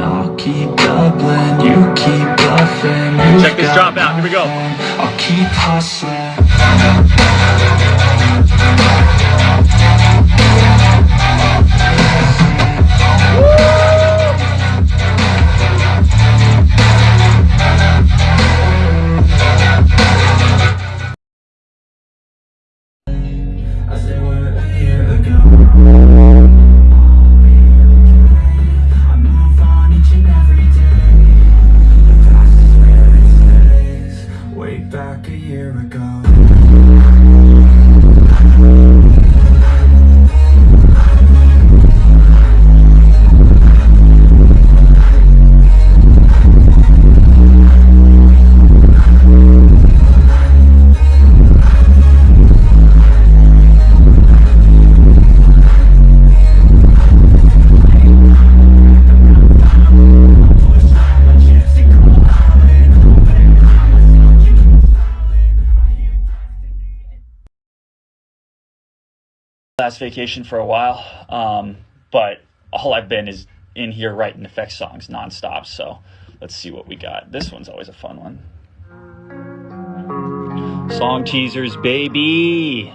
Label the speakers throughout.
Speaker 1: I'll keep doubling, you keep bluffing you
Speaker 2: Check this drop out, here we go.
Speaker 1: I'll keep hustling As it year ago.
Speaker 2: Last vacation for a while, um, but all I've been is in here writing effects songs nonstop. So let's see what we got. This one's always a fun one. Song teasers, baby.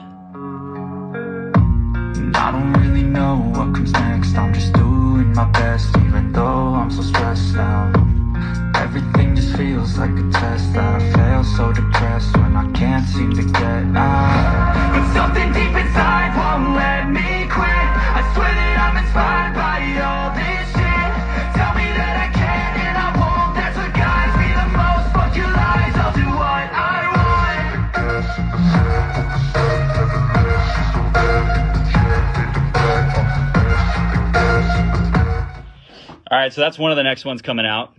Speaker 1: I don't really know what comes next. I'm just doing my best, even though I'm so stressed out. Everything just feels like a test that I fail, so depressed
Speaker 2: All right, so that's one of the next ones coming out.